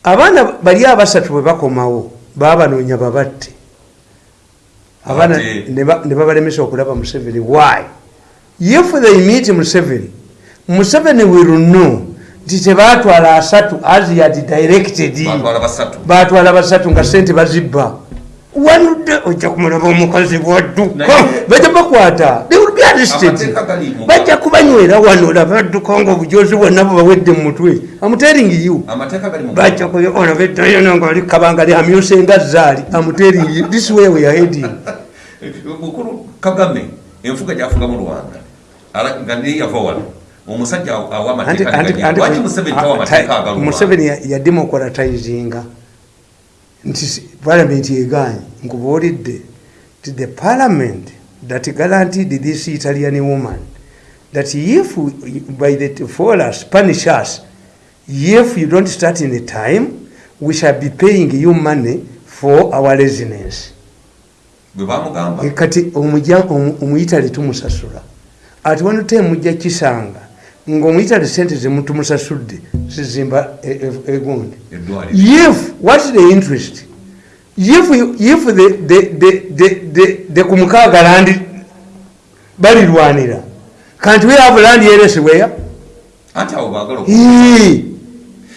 abaana bali abasatu bwe bakomawo babanoonya babatte abaana ne ba- ne babalemesa okulaba museveni. Why? If they meet museveni. Museveni will know. Nti tebatwala asatu as had directed batwala basatu. Nga sente bazibba. Wanudde ojja kumulaba omukazi bwadduka. Bajja bakwata arrested. Bajja kubanywera wano olaba adduka nga obujozi bwonna bubawedde mu mutwe. Amutering you. Bajja olaba eddayo nga oli kabanga lyamyuse nga zaali. Amutering you this way we are heading. [LAUGHS] Mukulu kagame enfuga gyafuga mu rwanda. Ala- nga naye yava wano. Omusajja awa Anti- amateeka anti- neganyera. anti- lwaki museveni tawa amateeka ta- agaluma? Museveni ya- yademocratizinga nti parliament eganye nkubuulidde ti the parliament that guaranteed this italian woman that if we- by the for us punish us if you don't start in a time we shall be paying you money for our residence. Bwe bamugamba E kati omuja- omu- omuyitale tumusasula. Ati wano te mujja kisanga ngaomuyitale sente zemutumusasudde zizimba e- e- egundi. If whats the interest if, if the, the, the, the, the, the kumukaaga landi balirwanira. Kanti we have land yeresewhere anti abo baagala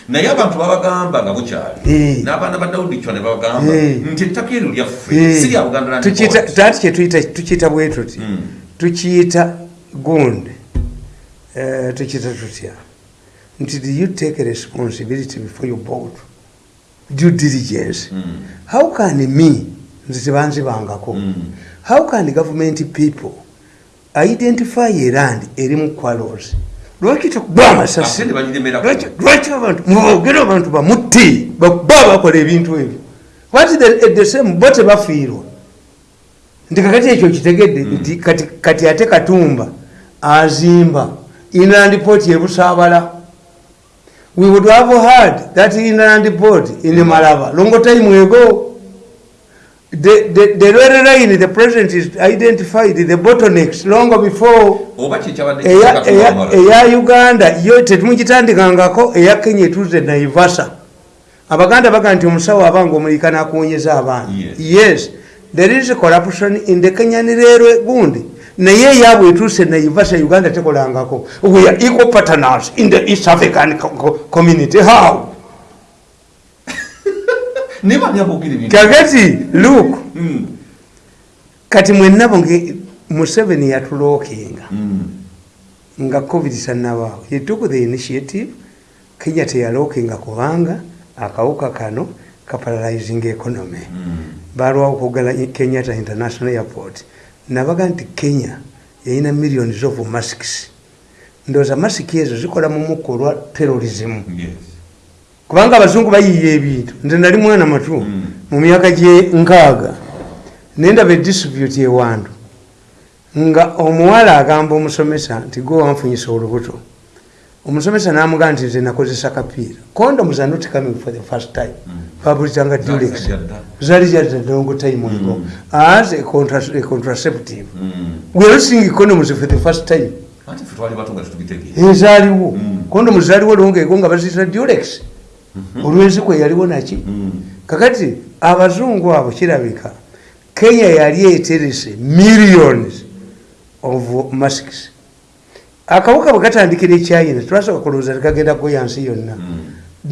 naye abantu babagamba nga bukyali n'abaana ba dawudi kyo ne babagamba nti ettaka eryo lyaffe si lya buganda taati kyetuyita bwe tuti? Mm. tukiyita gundi Eh, tukiyita tutya? Nti do you take responsibility before you vote due diligence. Mm. how can me nze tebanzibangako Mm. how can government people identify a land eri mu quarrels? Lwaki tekugwa amasasi Lwaki- abantu mubogere abantu bamutte bakuba bakola ebintu ebyo? What the, same bo tebafiirwa nti kakati ekyo kitegedde nti kati, kati ate katumba azimba inland port ebusaabala we would have had that inland port in malaba long time ago the, the, the railway line the president is identified the bottlenecks long before oba eya- kitakatulwamala eya uganda yo tetumugitandikangako eya kenya etuze naivasa abaganda baga nti omusawo abanga omulika nakuwonyeza abaana. Yes. yes. There is corruption in the kenyan railway gundi naye eyabwe etuuse yivasha uganda tekolangako. We are equal partners in the east african co- co- community. How? Kakati luke Mm. kati mwenabo nge museveni yatulookinga Mm. nga covid tanabaawo he took the initiative. Kenya teyalookinga kubanga akawuka kano kaparalyzing economy. Mm. balwawo okugala kenyatta international airport nabaga nti kenya yalina millions of masks. Ndowooza masiki ezo zikola mu mukka olwa terrorism. Yes. kubanga abazungu bayiiya ebintu. Nze nali mwana matu Mm. mu myaka gye nkaaga. Nendaba edistribute ewandu. Nga omuwala agamba omusomesa nti gwe wanfunyisa olubuto. Omusomesa namugaa nti nze nakozesa kapiira. Condoms are not coming for the first time babulitanga dulex Zali zajja dda. zali jadda long time ago Mm. as a, contra a contraceptive Mm. we are using condoms for the first time ezaaliwo Mm. condoms zaaliwo longeeko nga baziyita dulex olwenziko yaliwo naki Mm. kakati abazungu abo kirabika kenya yali eterese millions of masks akawuka bwe katandikira echina twasoka kulowooza tekagenda kuyansi yonna Mm.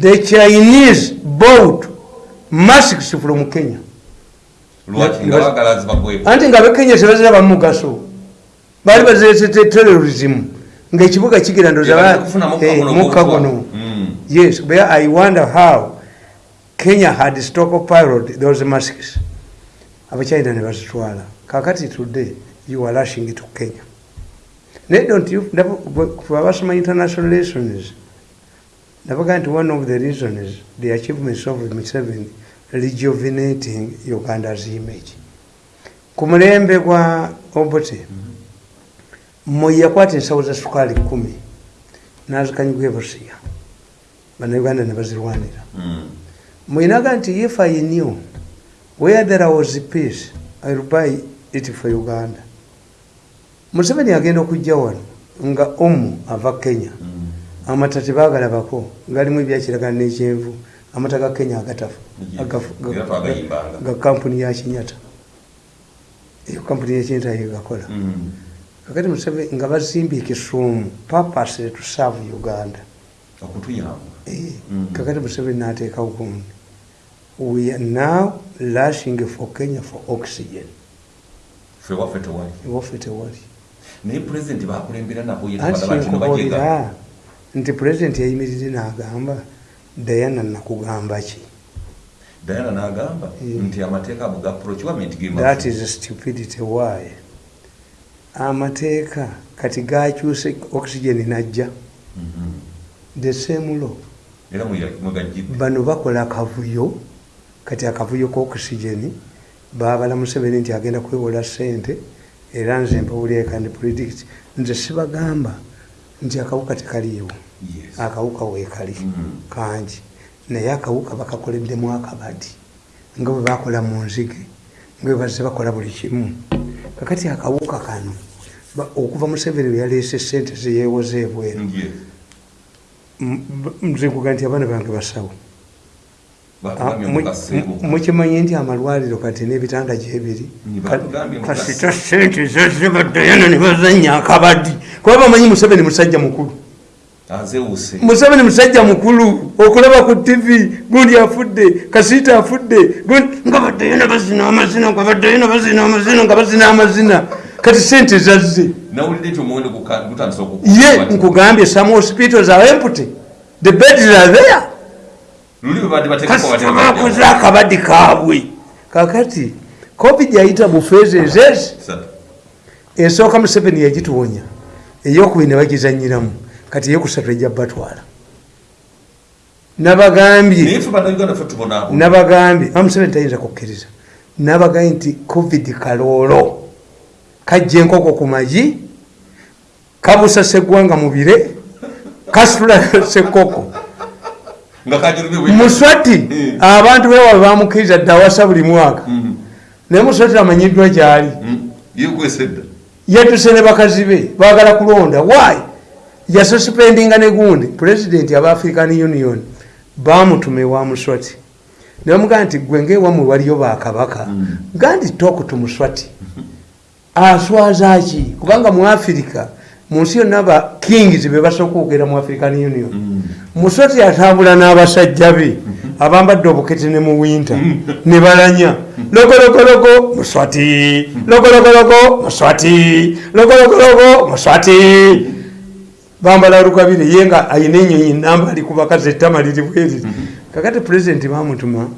the chinese bought masks from kenya. Anti nga abekenya tebazira bamugaso baali baziretete terrorism. Ngaekibuga kigira Tebaze kufuna mukka guno mukka gwotwa. guno. Mm. yes where i wonder how kenya had stockpiled those masks abachina ne bazitwala. Kakati today you are rushing to kenya. Naye don't you abasoma international lessons nabaga nti one of the reasons the achievements of Museveni rejuvenating uganda's image. Ku mulembe gwa obote moyi yakwata ensawo za sukaali kumi nazikanyigwa ebusiya bannayuganda ne bazirwanira. Mm. mwinaga nti if i knew where there was peace ill buy it for uganda. Museveni agenda okujja wano nga omu ava kenya. Mm. Amata tebagalabako galimu ebyakiragana nekyenvu. Amata ga kenya ga kampuni ya kinyata eyo kampuni yakinyata yegakola Mm. kakati museveni nga bazimbye ekisuumu purpose to serve uganda. Eh, Mm. kakati museveni nateekawo gundi we are now lashing for kenya for oxygen. Fe waffe tewali. Naye pulezidenti bakulembera nabo anti nti pulezidenti yayimirire n'agamba dayana nakugamba ki? Dayana n'agamba Mm. nti amateeka ago ga procurement that is stupidity. Why? Amateeka kati gakyuse oxygen najja. The same law. Bano bakola akavuyo kati akavuyo k'oxygen babala museveni nti agenda kwewola sente era nze mpawulyeka ndi predict nze sibagamba nti akawuka tekaliiwo. Akawuka weekali Mm. kangi. Naye akawuka bakakoleddemu akabadi. Nga bwe bakola mu nzige nga bwe bazze bakola buli kimu. Kakati akawuka kano ba- okuva museveni lwe yaleese sente zeyewoza ebweru. Nze nkuga nti abaana bange basawo Ah, batugambye mu- mukaseeko mu- mukimanyi nti amalwaliro kati n'ebitanda gyebiri? Kasita sente zazze baddayana ne bazanya akabadi kuba bamanyi museveni musajja mukulu. Museveni musajja mukulu okulaba ku tv gundi afudde kasiita afudde nga baddayana bazina amazina nga baddayana bazina amazina nga bazina amazina. Kati sente zazze. Ye nkugambye some hospitals are empty. The beds are there luli bwe badde bateekako kasita batera bakoze akabadi kaabwe. Kakati covid yayita bufeezi ezezi esooka museveni yagituwonya eyokubiri ne bagizanyiramu kati eyokusatu ejja batwala. Nabagambye nabagambye a museveni tayinza kukkiriza. Nabagambye nti covid kaloolo. Kajja enkoko ku magi kabusa seggwanga mubire kasitula [LAUGHS] sekoko muswati Mm. abantu bewabe bamukkiriza dde awasa buli mwaka. Naye muswati amanyiddwa gyali. Yekwesedda yatuse ne bakazi be baagala kulonda. Why? Yasuspendinga ne gundi. Pulezidenti aba african union bamutuma ewa muswati. Ne bamugamba nti gwe ngaewamwe waliyo bakabaka Mm. gandi toku tu muswati. Aswaza ki? Kubanga mu afirika mu nsi yonna ba kings be basooka okwogera mu african union. Muswati atambula n'abasajja be abambadde obukete ne mu winta ne balanya. Logologologo muswati logologologo muswati logologologo muswati bambala lukabire ye nga ayina enyonyi namba ali ku bakazi ettama liri bweriri kakati pulezidenti bamutuma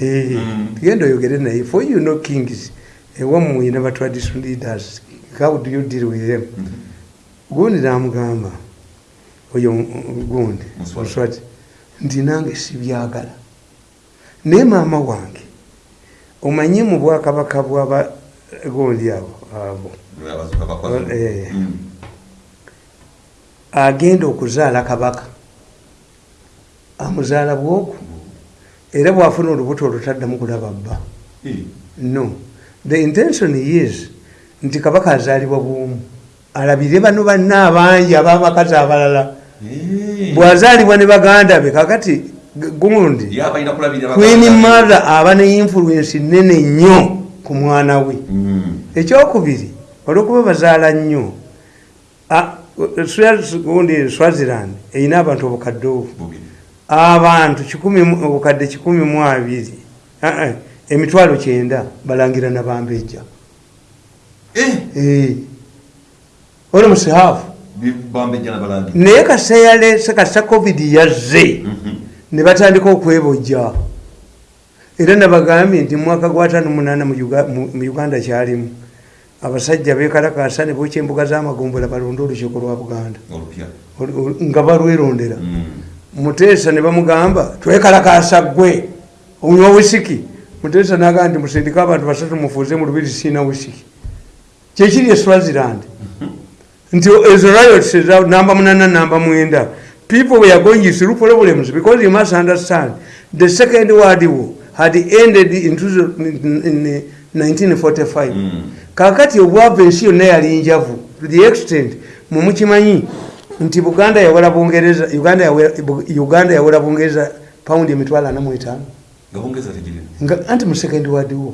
Eh, tugenda oyogere naye for you know kings ewamu muyina ba tradition leaders how do you deal with them gundi namugamba oyo gundi Muswati. muswati nti nange sibyagala naye maama wange omanyi mu bwakabaka bwaba gundi abo abo abazuka bakwazulu Eh. Mm. agenda okuzaala kabaka amuzaala bwoku era bwafuna olubuto olutaddamu kulaba bba Eh. no the intention is nti kabaka azaalibwa bwomu alabire bano banna abangi ababakazi abalala bwazaalibwa ne baganda be kakati gundi queen baganda. mother aba ne influence nene nnyo ku mwana we Mm. ekyokubiri olwokuba bazaala nnyo gundi swaziland erina abantu obukadde obu abantu obukadde kikumi mu abiri emitwalo kyenda balangira nabambejja. Oli musihaafu Bi- bambejja nabalangi naye kasa yaleese kasa covid yazze Mhm. ne batandika okwebojja. Era nabagambye nti mwaka gwa tano munana mu Uga- mu mu uganda kyalimu. Abasajja bekalakasa ne bokya embuga z'amagombola balonde olukiiko lwa buganda. Nga balwerondera. Mm. muteesa ne bamugamba twekalakasa gwe onywa wisiki muteesa nagamba nti musindike abantu basatu mufuuze mu lubiri siina wisiki kyekiri e swaziland? Nti ezo riots namba munana namba mwenda. People were going through problems because you must understand the second world war had ended in, two- in, in 1945 Mm. kakati obwava ensi yonna yali njavu. To the extent mumukimanyi nti buganda yawera bungereza uganda yawera- uganda yawera bungereza paundi emitwalo ana muetaano nga bongeza tegirina nga anti mu second world war.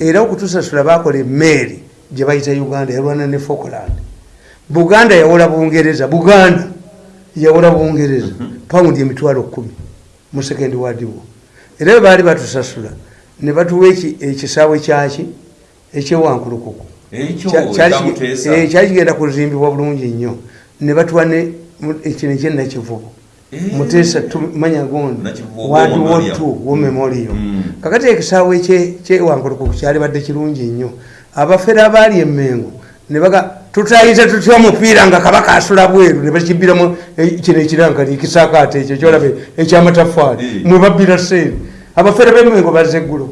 Era- okutusasula bakola emeeri gye bayita uganda yalwana ne falkland. Buganda yawola bungereza buganda yawola bungereza. Paundi emitwalo kumi mu second world war. Era bwe baali batusasula ne batuwa eki- ekisaawe kyaki? Ekyewankulukuku eh, kyali kigenda kuzimbibwa bulungi nnyo. Ne batuwa ekino ekyenakivubu Eh. muteesa tumanya gondi. Wadi War wotu wo memorial. Mm. kakati ekisaawe kye- kyewankulukuku kyali badde kirungi nnyo abafere abaali emengo nebaga tutayinza tutya omupiira nga kabaka asula bweru ne bakibiramu eh, kino ekirankali ekisakaate ekyo kyolabe ekyamatafaali Eh. mwe babbira seeri abafere b'emengo bazze eggulo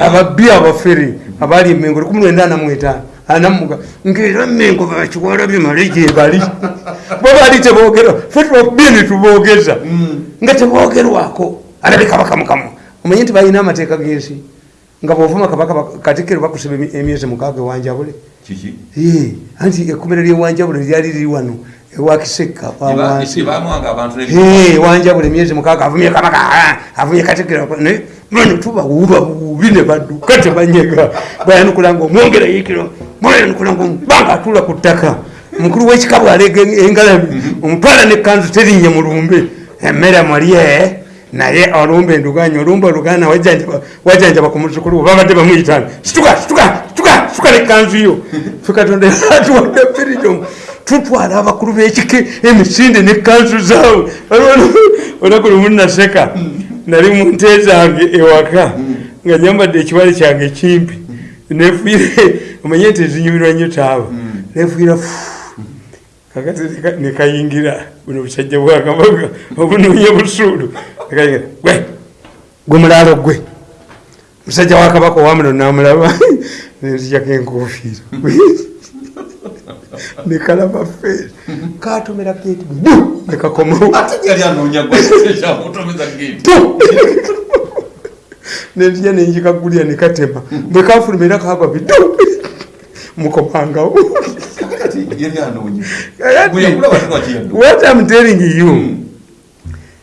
ababbi abafere abaali emengo lukumi lwenda ana mwetaano anamuga ngaera emengo bakiwala bimale gyebali [LAUGHS] bo baali teboogera fe tubabbi netubogeza nga tebogerwako alabe kabaka mukamu omanye nti balina amateeka g'ensi nga bwovuma kabaka bak- katikkiro bakusiba emi- emyezi mukaaga ewanjabule Eh, anti ekkomero lyewanjabule lyali liri wano Eh, wanjabula emyezi mukaaga avumye kabaka ah, avumye katikira ne bano tubawuba bubi ne badduka tebanyega bwayanukula nga omwongera yikiro bwayanukula nga banga atula ku ttaka. Mukulu w'ekika bwalega engalabi omutwala nekanzu terinnye mulumbe. Emmere mulye naye olumbe enduganya olumbe oluganda wajjanjaba ku muzukulu we babadde bamuyitana situka situka situka situka nekanzu yo. [LAUGHS] Fe katonda atuwadde firidomu tutwala abakulu b'ekike emisinde nekanzu zaabwe olunaku lumu naseka nali mu nte zange ewaka nga nyambadde ekibale kyange kimpi nefuire omanye nti ezinyumirwa nnyo taaba nefuira neka- nekayingira buno busajja bwakabaga obunoonye busuulu. Nekayingira gwe gwe mulaalo gwe. Musajja wakabaka owamuno namulaba [LAUGHS] nenzijako enkofiira. [LAUGHS] Nekalaba feeri katomera geti bu nekakomawo [LAUGHS] nenzija nenjikagulya nekatema bwekafuluma era kagwa bidu mukomangawo kati yali anoonya. Kakati, bwe yakulaba tekwakiyaddu what I'm telling you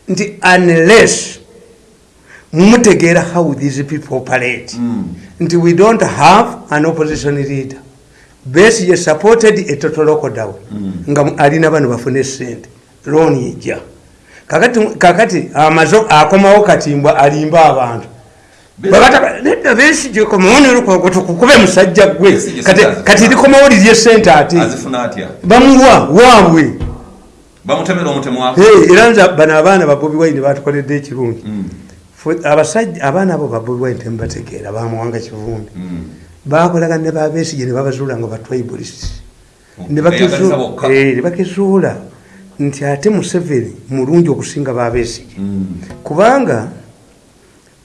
nti unless mutegeera how these people operate nti we don't have an opposition leader. Besigye supported a total lockdown. Nga mu- alina bano bafune sente looni ejja kakati amaze akomawo katimbwa alimba abantu nedda besigye komawo nelukogo tukukube musajja gwe. Kati- sente kati likomawo lirye sente ate? Bamuwa waabwe. Era nze bano abaana ba bobi wine batukoledde ekirungi Fwe- abasajja abaana abo ba bobi wine temubategeera bamuwanga kivumbi. Bakolaga ne babesige ne babazuula nga batribalists ne Beyagaliza bokka. bakizuula nti ate museveni mulungi okusinga babesige kubanga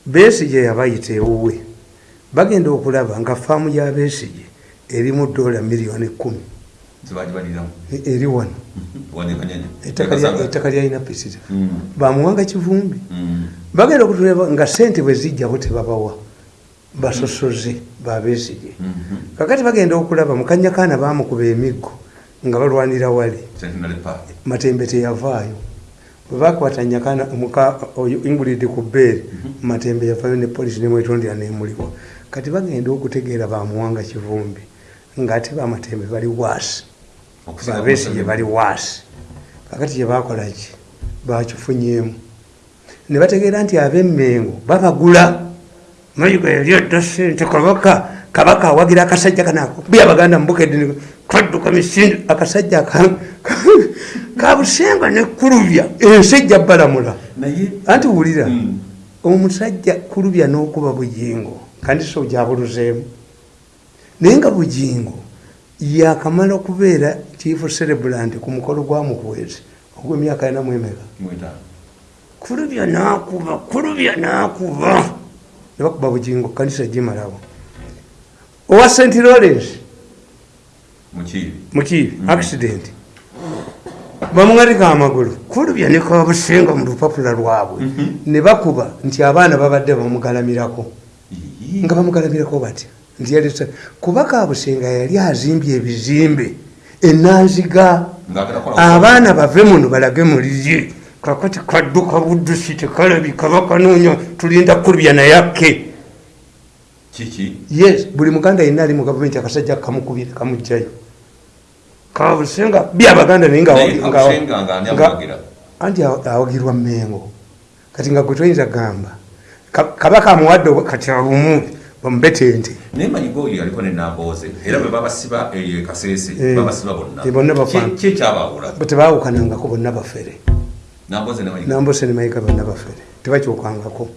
besige yabayita ewuwe. Bagenda okulaba nga faamu yabesige erimu dola miliyoni kumi zibagibaliramu eri wano. Ettaka lya- ettaka lyalina pisita Mm. bamuwanga kivumbi. Bagenda okutuleba nga sente bwe zijjabo tebabawa. Basosoze babesige Mhm. kakati bagenda okulaba mukanyakaana bamukuba emiggo nga balwanira wali matembe teyavaayo bwe bakwata nyakana omuka oyo ingulidi ku bbeere matembe yavayo ne polisi nemwetondera nemuliwa kati bagenda okutegeera bamuwanga kivumbi ngaate bamatembe bali waasi babesige ku bali waasi kakati kyebakolaki bakifunyemu ne bategeera nti abemmengo babagula. Mayiga adda sente kabaka kabaka awagira akasajja kanako bya baganda mubukedde kadduka misinde akasajja ka- ka- kabusenga nekulubya ensejja balamula. Anti wulira Mm. omusajja kulubya n'okuba bujingo kandi so gyabuluzeemu. Naye nga bujingo yakamala okubeera chief cerebrant ku mukolo gwa mukwezi ogw'emyaka ena mwemeka. Kulubya nakuba kulubya nakuba. Nebakuba bujingo kanisa gimalawo. Owa st lawrence? Mukiibi. Mukiibi accident bamuŋarika amagulu kulubya nekabusenga mu lupapula lwabwe. Ne bakuba nti abaana babadde bamugalamirako. Nga bamugalamirako batya nti kuba kabusenga yali azimbye ebizimbe enanziga. Abaana bave muno balage muliye kakati kadduka buddusi tekalabika bakanoonya tulinda kulubya nayakke yes buli muganda yenna ali mu gavumenti akasajja kamukubire kamugjayo kabusenga byabaganda naye nga- Naye nga- Kabusenga nga ani nga- amuwagira? anti aw- awagirwa mengo kati nga gwe toyinza gamba Ka- kabaka amuwadde abumu bamubetente naye manyiga oyo yaliko ne nambooze era bwe babasiba eyo ekaseese Eh, babasiba bonna. eh, bonna bafere. Nambooze ne mayiga bonna bafere. Tebakyukangako